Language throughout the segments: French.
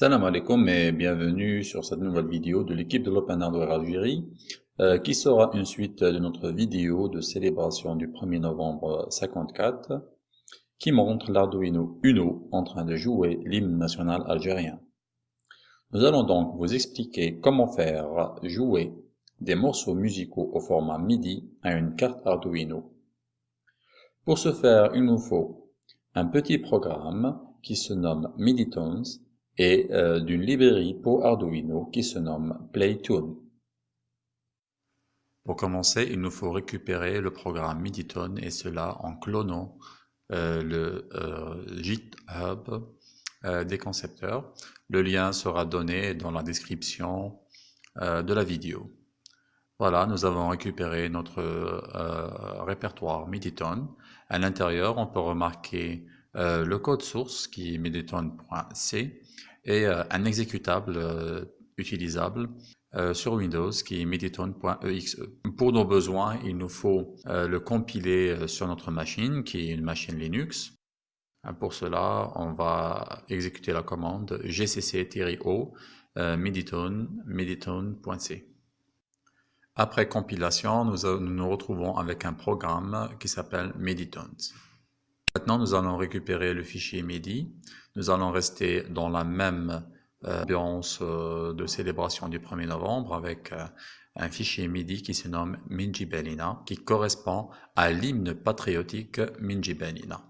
Salam alaikum et bienvenue sur cette nouvelle vidéo de l'équipe de l'Open Hardware Algérie euh, qui sera une suite de notre vidéo de célébration du 1er novembre 54 qui montre l'Arduino Uno en train de jouer l'hymne national algérien. Nous allons donc vous expliquer comment faire jouer des morceaux musicaux au format MIDI à une carte Arduino. Pour ce faire, il nous faut un petit programme qui se nomme MIDITones et euh, d'une librairie pour Arduino qui se nomme Playtune. Pour commencer, il nous faut récupérer le programme MIDITone et cela en clonant euh, le euh, GitHub des concepteurs. Le lien sera donné dans la description de la vidéo. Voilà, nous avons récupéré notre répertoire MIDITone. À l'intérieur, on peut remarquer le code source qui est miditone.c et euh, un exécutable euh, utilisable euh, sur Windows qui est meditone.exe. Pour nos besoins, il nous faut le compiler sur notre machine qui est une machine Linux. Pour cela, on va exécuter la commande gcc-o meditone meditone.c. Après compilation, nous, nous retrouvons avec un programme qui s'appelle Meditones. Maintenant, nous allons récupérer le fichier MIDI. Nous allons rester dans la même euh, ambiance euh, de célébration du 1er novembre avec euh, un fichier MIDI qui se nomme Minji Belina, qui correspond à l'hymne patriotique Minji Belina.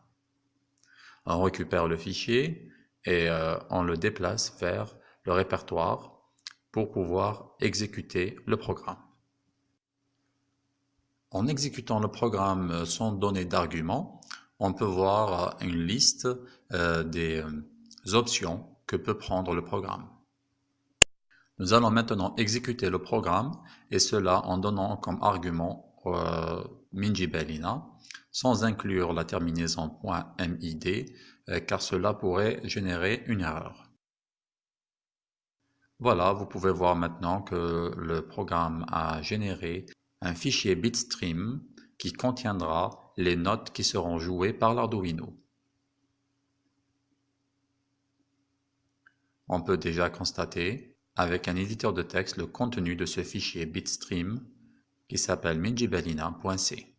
On récupère le fichier et on le déplace vers le répertoire pour pouvoir exécuter le programme. En exécutant le programme sans donner d'argument, on peut voir euh, une liste euh, des euh, options que peut prendre le programme. Nous allons maintenant exécuter le programme et cela en donnant comme argument Minji Bellina sans inclure la terminaison .mid car cela pourrait générer une erreur. Voilà, vous pouvez voir maintenant que le programme a généré un fichier bitstream qui contiendra les notes qui seront jouées par l'Arduino. On peut déjà constater avec un éditeur de texte le contenu de ce fichier bitstream qui s'appelle minjibellina.c.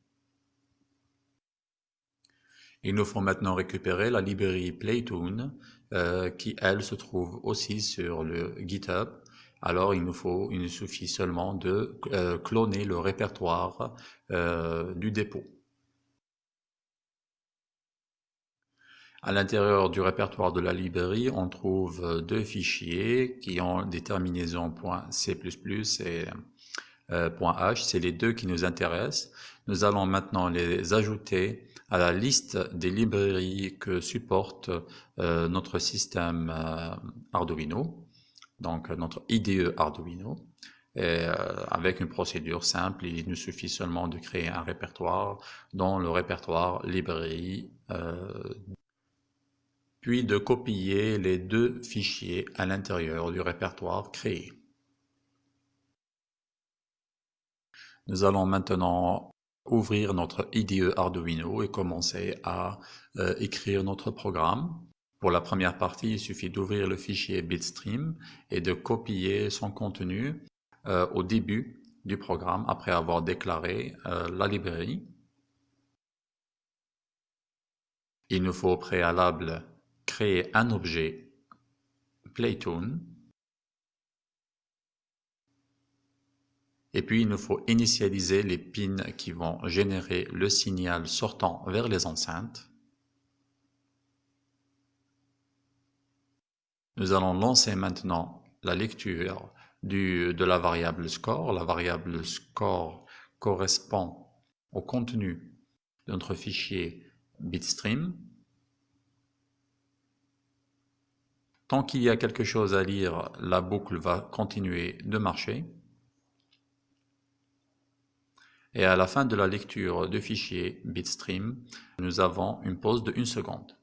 Il nous faut maintenant récupérer la librairie Playtune euh, qui, elle, se trouve aussi sur le GitHub alors il nous faut, il nous suffit seulement de euh, cloner le répertoire euh, du dépôt. À l'intérieur du répertoire de la librairie, on trouve deux fichiers qui ont des terminaisons .c++ et euh, .h, c'est les deux qui nous intéressent. Nous allons maintenant les ajouter à la liste des librairies que supporte notre système Arduino donc notre IDE Arduino. Euh, avec une procédure simple, il nous suffit seulement de créer un répertoire dans le répertoire librairie, euh, puis de copier les deux fichiers à l'intérieur du répertoire créé. Nous allons maintenant ouvrir notre IDE Arduino et commencer à euh, écrire notre programme. Pour la première partie, il suffit d'ouvrir le fichier bitstream et de copier son contenu euh, au début du programme après avoir déclaré euh, la librairie. Il nous faut au préalable créer un objet Playtune et puis il nous faut initialiser les pins qui vont générer le signal sortant vers les enceintes. Nous allons lancer maintenant la lecture de la variable score. La variable score correspond au contenu de notre fichier bitstream. Tant qu'il y a quelque chose à lire, la boucle va continuer de marcher. Et à la fin de la lecture du fichier bitstream, nous avons une pause de 1 seconde.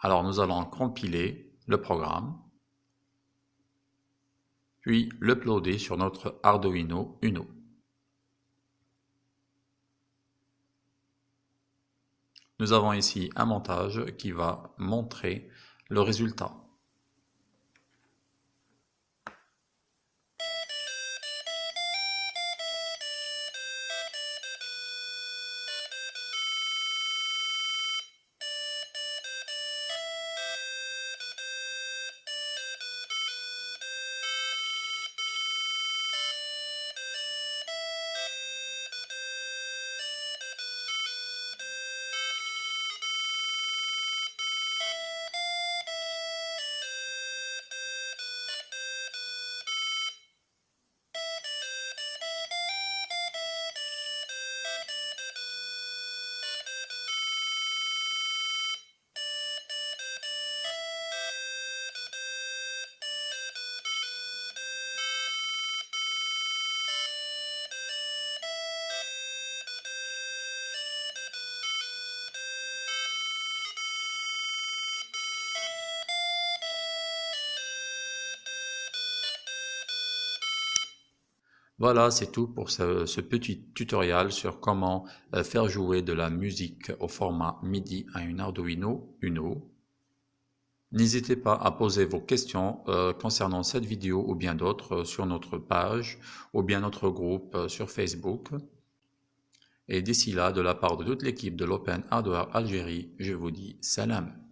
Alors nous allons compiler le programme, puis l'uploader sur notre Arduino Uno. Nous avons ici un montage qui va montrer le résultat. Voilà, c'est tout pour ce, petit tutoriel sur comment euh, faire jouer de la musique au format MIDI à une Arduino Uno. N'hésitez pas à poser vos questions euh, concernant cette vidéo ou bien d'autres euh, sur notre page ou bien notre groupe sur Facebook. Et d'ici là, de la part de toute l'équipe de l'Open Hardware Algérie, je vous dis salam.